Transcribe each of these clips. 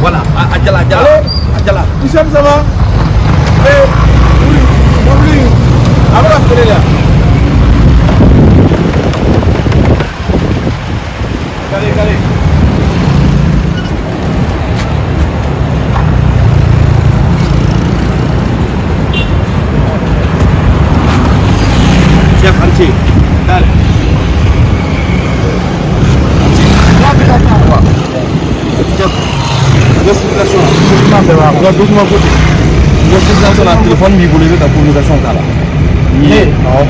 Voilà, ah, Adjala, Adjala. Adjala. Nous sommes avant. Et eh, oui, Moubli, avant ah, là. Allez, allez. notification na document côté notification na téléphone b'i bolo i bɛ ka communication k'a la awɔ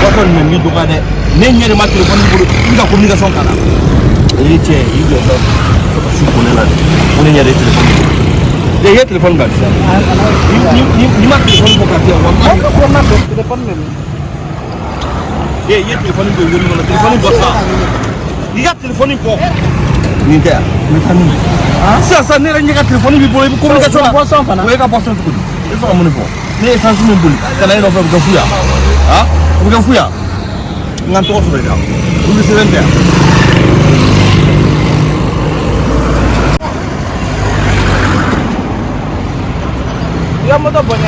bɔtɔ nin bɛ min dɔgɔya dɛ ne ɲɛ de ma téléphone b'i bolo i bɛ ka communication k'a la i cɛ i jɔ sa ka su ko ne la dɛ ko ne ɲɛ de téléphone b'i bolo i ye téléphone bila eh, sisan n'i ma téléphone bɔ ka di yan walahi. ko ma bɛn téléphone bɛ min. ee i ye téléphone bɛ wele kɔnɔ téléphone bɔ sa i ka téléphone bɔ. Ninguém não tá nem. Ah? Se essa neira ninguém telefone me bolei, como que chora? Posso falar? Ué, que posso tudo. Isso é muito bom. Nem sancho me bolei. Cara, eu não vou porque fui Ah? Porque fui a. Não tô sobre já. O que se vende? Ya motor banyak.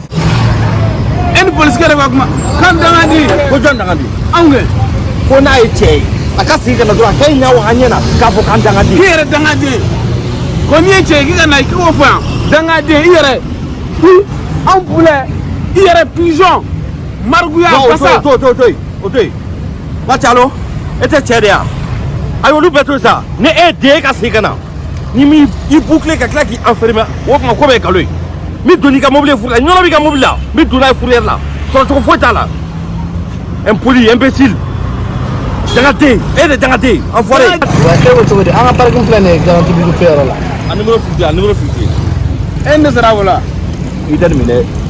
eni polisi yɛrɛ ka kuma kan danga di ko jɔn danga di anw kɛ ko n'a ye cɛ ye a ka sigi ka na dɔrɔn a kɛ ɲa wa an ɲɛ na k'a fɔ k'an danga di k'i yɛrɛ danga di ko n'i ye cɛ ye k'i ka na k'i k'o fɔ yan danga di i yɛrɛ anw bulɛ i yɛrɛ pizɔn marikuya basa to to to yen o to yen bacalo e tɛ cɛ de yan a y'olu bɛɛ to sa ni e ye den ye ka segin ka na ni m'i bukile ka tila k'i enfermer o tuma ko bɛ ye nkalon ye n bɛ don n'i ka mobili ye furu la ɲɔnɔ b'i ka mobili la n bɛ don n'a ye furu yɛrɛ la sɔrɔcogo foyi t'a la impoli imbécile dangate eh, e de dangate enfoiré. wa e ko cogo di an ka parking filɛ nin ye garanti bi fɛn yɔrɔ la. a nimoro fifty a ah, nimoro fifty. e ye ne sara o la. i tɛ nin minɛ.